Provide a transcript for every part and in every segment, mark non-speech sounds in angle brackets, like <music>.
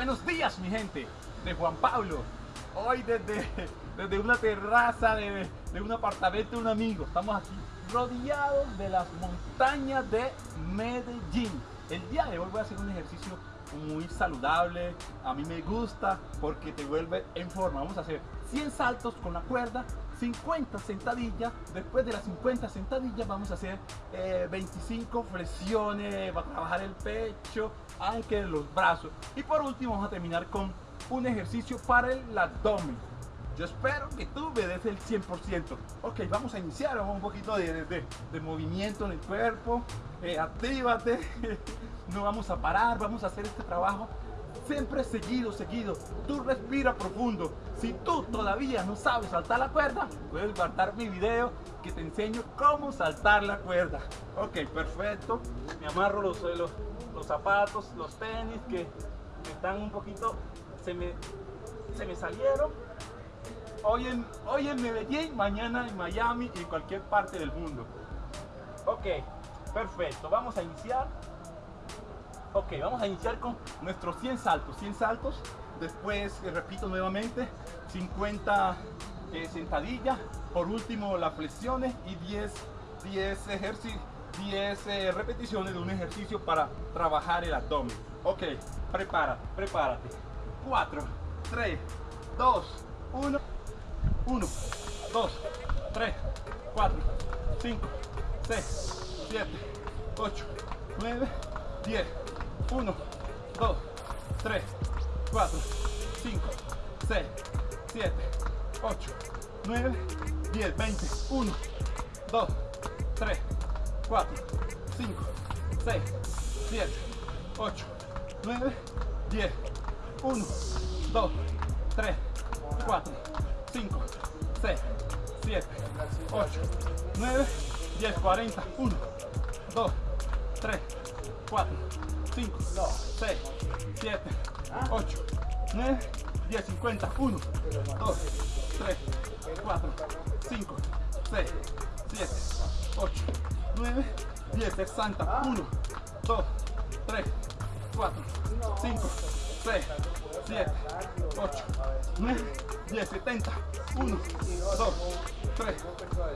Buenos días mi gente de Juan Pablo. Hoy desde, desde una terraza de, de un apartamento de un amigo. Estamos aquí rodeados de las montañas de Medellín. El día de hoy voy a hacer un ejercicio muy saludable. A mí me gusta porque te vuelve en forma. Vamos a hacer 100 saltos con la cuerda 50 sentadillas, después de las 50 sentadillas vamos a hacer 25 eh, flexiones, va a trabajar el pecho, aunque los brazos y por último vamos a terminar con un ejercicio para el abdomen. Yo espero que tú me des el 100%. Ok, vamos a iniciar un poquito de, de, movimiento en el cuerpo. Eh, actívate. <laughs> no vamos a parar, vamos a hacer este trabajo siempre seguido, seguido. Tú respira profundo. Si tú todavía no sabes saltar la cuerda, puedes guardar mi video que te enseño cómo saltar la cuerda. Ok, perfecto. Me amarro los, los zapatos, los tenis que, están un poquito, se me, se me salieron. Hoy en, hoy en Medellín, mañana en Miami y en cualquier parte del mundo. Ok, perfecto. Vamos a iniciar. Ok, vamos a iniciar con nuestros 100 saltos. 100 saltos. Después, eh, repito nuevamente, 50 eh, sentadillas. Por último, las flexiones y 10, 10 ejercicios. 10 eh, repeticiones de un ejercicio para trabajar el abdomen. Ok, prepárate, prepárate. 4, 3, 2, 1, 1, 2, 3, 4, 5, 6, 7, 8, 9, 10. 1, 2, 3, 4, 5, 6, 7, 8, 9, 10, 20, 1, 2, 3, 4, 5, 6, 7, 8, 9, 10, 1, 2, 3, 4, 5, 6, 7, 8, 9, 10, 40, 1, 2, 3, 4, 5, 6, 7, 8, 9, 10, 50, 1, 2, 3, 4, 5, 6, 7, 8, 9, 10, 60, 1, 2, 3, 4, 5, 6, 7, 8, 9, 10, 70, 1, 2, 3,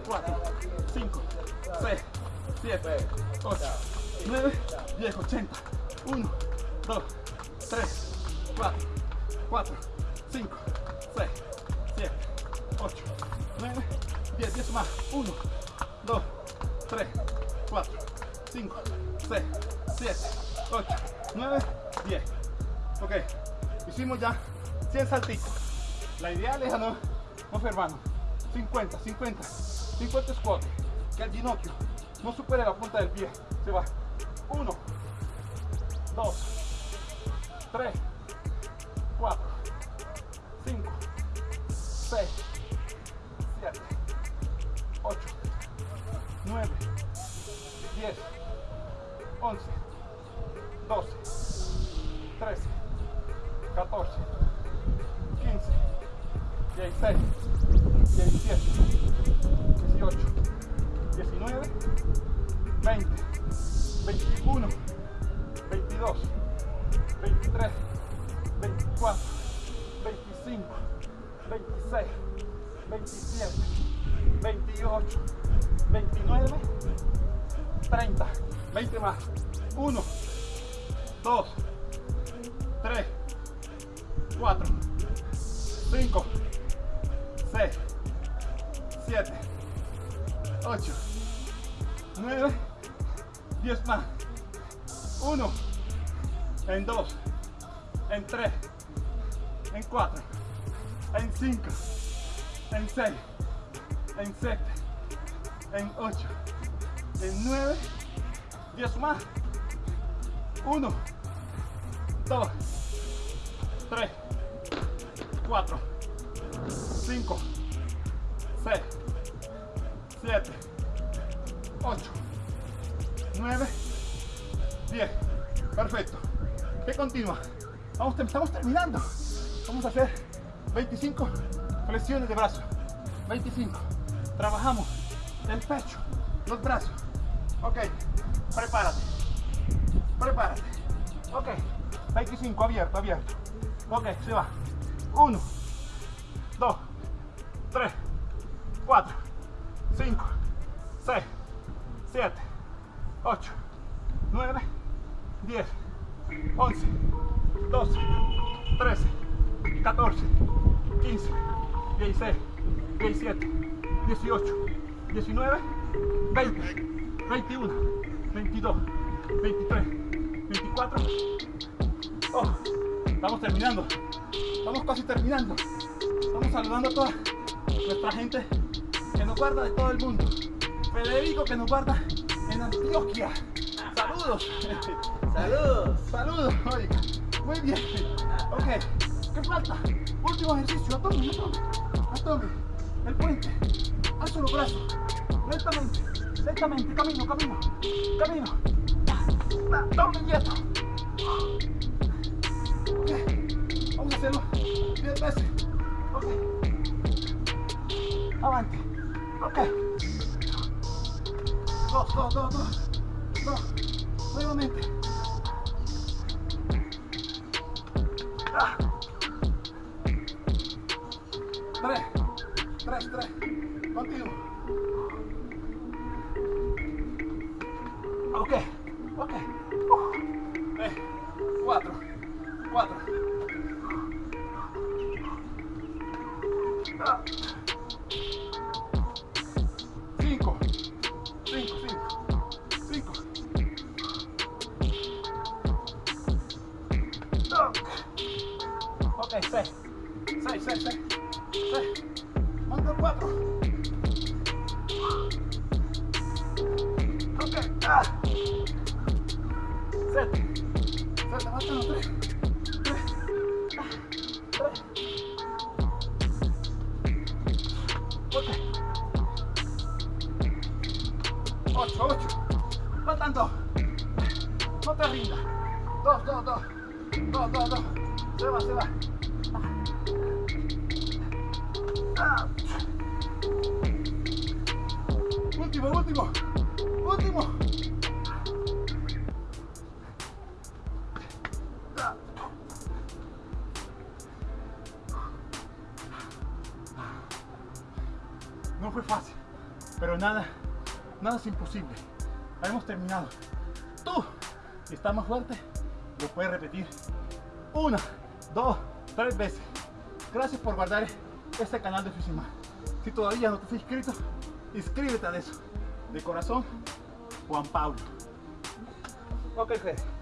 4, 5, 6, 7, 8, 9, 10, 80, 1, 2, 3, 4, 4, 5, 6, 7, 8, 9, 10, 10 más. 1, 2, 3, 4, 5, 6, 7, 8, 9, 10. Ok, hicimos ya 100 saltitos. La ideal es no, no hermano. 50, 50, 50 squat. Que el ginocchio no supere la punta del pie. Se va. 1, 2, 3, 4, 5, 6, 7, 8, 9, 10, 11, 12, 13, 14, 15, 16, 17, 18, 19, 20, 21, 22, 23, 24, 25, 26, 27, 28, 29, 30, 20 más. 1, 2, 3, 4, 5, 6, 7, 8, 9, 10 más. 1, en 2, en 3, en 4, en 5, en 6, en 7, en 8, en 9, 10 más. 1, 2, 3, 4, 5, 6, 7, 8, 9, 10. Perfecto. ¿Qué continúa? Vamos, estamos terminando. Vamos a hacer 25 flexiones de brazo. 25. Trabajamos el pecho, los brazos. Ok. Prepárate. Prepárate. Ok. 25. Abierto, abierto. Ok, se va. 1, 2, 3, 4, 5, 6, 7, 8, 9, 10, 11, 12, 13, 14, 15, 16, 17, 18, 19, 20, 21, 22, 23, 24. Oh, estamos terminando. Estamos casi terminando. Estamos saludando a toda nuestra gente que nos guarda de todo el mundo. Federico que nos guarda en Antioquia. Saludos. Saludos. Saludos. Muy bien. Ok. ¿Qué falta? Último ejercicio. Atome, atome. Atome. El puente. Alzo los brazos. Lentamente. Lentamente. Camino, camino. Camino. Tome quieto. Ok. Vamos a hacerlo 10 veces. Ok. Avante. Ok. Dos, dos, dos, dos. Dos. Nuevamente. Tres. Tres, tres. Ok, seis. Seis, seis, seis. Seis. Manda cuatro. Ok. Ah. Siete. Siete, mátalo. Tres. Tres. Ah. Tres. Ok. Ocho, ocho. Faltan dos. No te rindas. Dos, dos, dos. Dos, dos, dos. Se va, se va. Ah. Último, último. Último. No fue fácil, pero nada, nada es imposible. Hemos terminado. Tú, si estás más fuerte, lo puedes repetir una, dos, tres veces. Gracias por guardar este canal de Fishing Si todavía no te has inscrito, inscríbete a eso. De corazón, Juan Pablo. Ok, Fede.